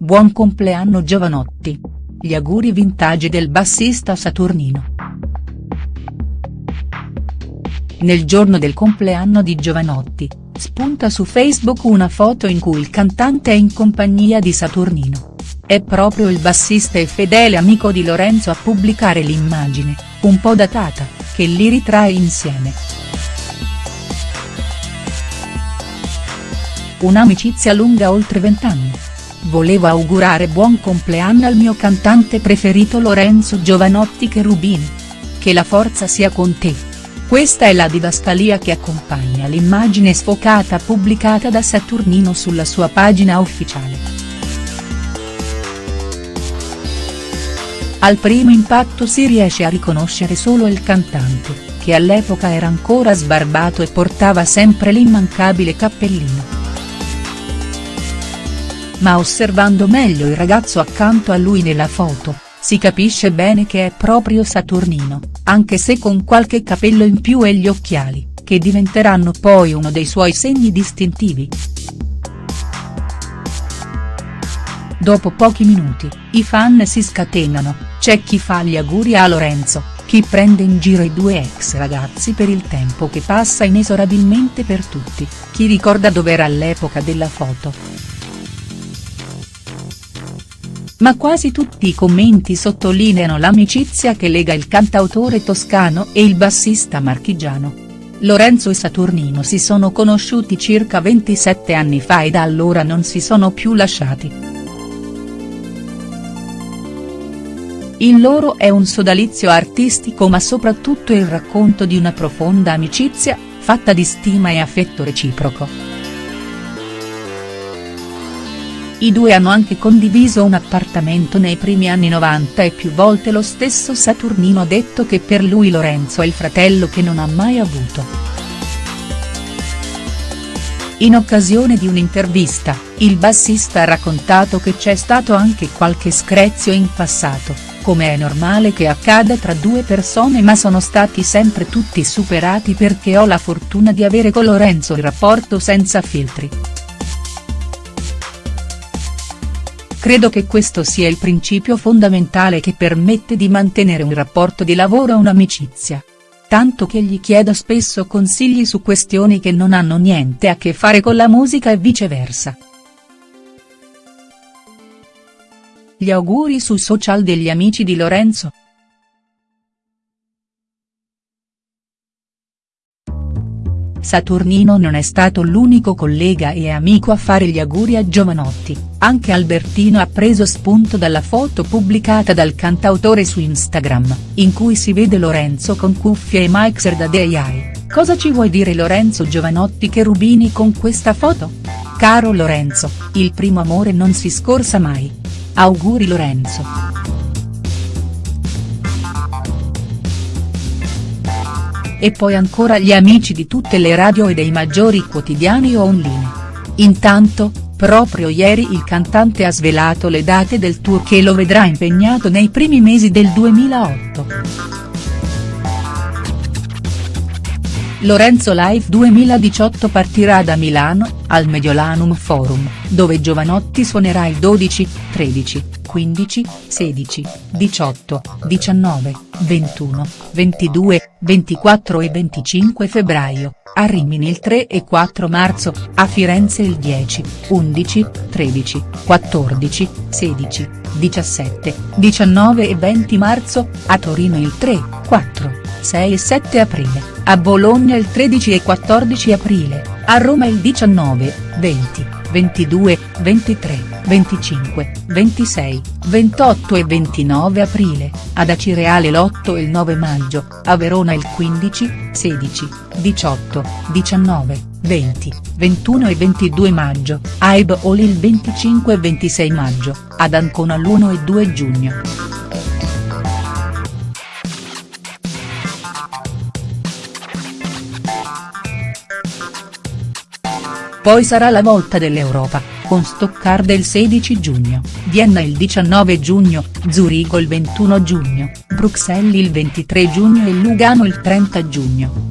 Buon compleanno Giovanotti. Gli auguri vintage del bassista Saturnino. Nel giorno del compleanno di Giovanotti, spunta su Facebook una foto in cui il cantante è in compagnia di Saturnino. È proprio il bassista e fedele amico di Lorenzo a pubblicare l'immagine, un po' datata, che li ritrae insieme. Un'amicizia lunga oltre vent'anni. Volevo augurare buon compleanno al mio cantante preferito Lorenzo Giovanotti Cherubini. Che la forza sia con te. Questa è la didascalia che accompagna l'immagine sfocata pubblicata da Saturnino sulla sua pagina ufficiale. Al primo impatto si riesce a riconoscere solo il cantante, che all'epoca era ancora sbarbato e portava sempre l'immancabile cappellino ma osservando meglio il ragazzo accanto a lui nella foto, si capisce bene che è proprio Saturnino, anche se con qualche capello in più e gli occhiali, che diventeranno poi uno dei suoi segni distintivi. Dopo pochi minuti, i fan si scatenano, c'è chi fa gli auguri a Lorenzo, chi prende in giro i due ex ragazzi per il tempo che passa inesorabilmente per tutti, chi ricorda dov'era all'epoca della foto ma quasi tutti i commenti sottolineano l'amicizia che lega il cantautore toscano e il bassista marchigiano. Lorenzo e Saturnino si sono conosciuti circa 27 anni fa e da allora non si sono più lasciati. Il loro è un sodalizio artistico ma soprattutto il racconto di una profonda amicizia, fatta di stima e affetto reciproco. I due hanno anche condiviso un appartamento nei primi anni 90 e più volte lo stesso Saturnino ha detto che per lui Lorenzo è il fratello che non ha mai avuto. In occasione di un'intervista, il bassista ha raccontato che c'è stato anche qualche screzio in passato, come è normale che accada tra due persone ma sono stati sempre tutti superati perché ho la fortuna di avere con Lorenzo il rapporto senza filtri. Credo che questo sia il principio fondamentale che permette di mantenere un rapporto di lavoro e un'amicizia. Tanto che gli chiedo spesso consigli su questioni che non hanno niente a che fare con la musica e viceversa. Gli auguri su social degli amici di Lorenzo. Saturnino non è stato l'unico collega e amico a fare gli auguri a Giovanotti, anche Albertino ha preso spunto dalla foto pubblicata dal cantautore su Instagram, in cui si vede Lorenzo con cuffie e mixer da DJI. Cosa ci vuoi dire Lorenzo Giovanotti Cherubini con questa foto? Caro Lorenzo, il primo amore non si scorsa mai. Auguri Lorenzo. E poi ancora gli amici di tutte le radio e dei maggiori quotidiani online. Intanto, proprio ieri il cantante ha svelato le date del tour che lo vedrà impegnato nei primi mesi del 2008. Lorenzo Live 2018 partirà da Milano, al Mediolanum Forum, dove Giovanotti suonerà il 12, 13, 15, 16, 18, 19, 21, 22, 24 e 25 febbraio, a Rimini il 3 e 4 marzo, a Firenze il 10, 11, 13, 14, 16, 17, 19 e 20 marzo, a Torino il 3, 4, 6 e 7 aprile, a Bologna il 13 e 14 aprile, a Roma il 19, 20, 22, 23, 25, 26, 28 e 29 aprile, ad Acireale l'8 e il 9 maggio, a Verona il 15, 16, 18, 19, 20, 21 e 22 maggio, a Eboli il 25 e 26 maggio, ad Ancona l'1 e 2 giugno. Poi sarà la volta dell'Europa, con Stoccarda il 16 giugno, Vienna il 19 giugno, Zurigo il 21 giugno, Bruxelles il 23 giugno e Lugano il 30 giugno.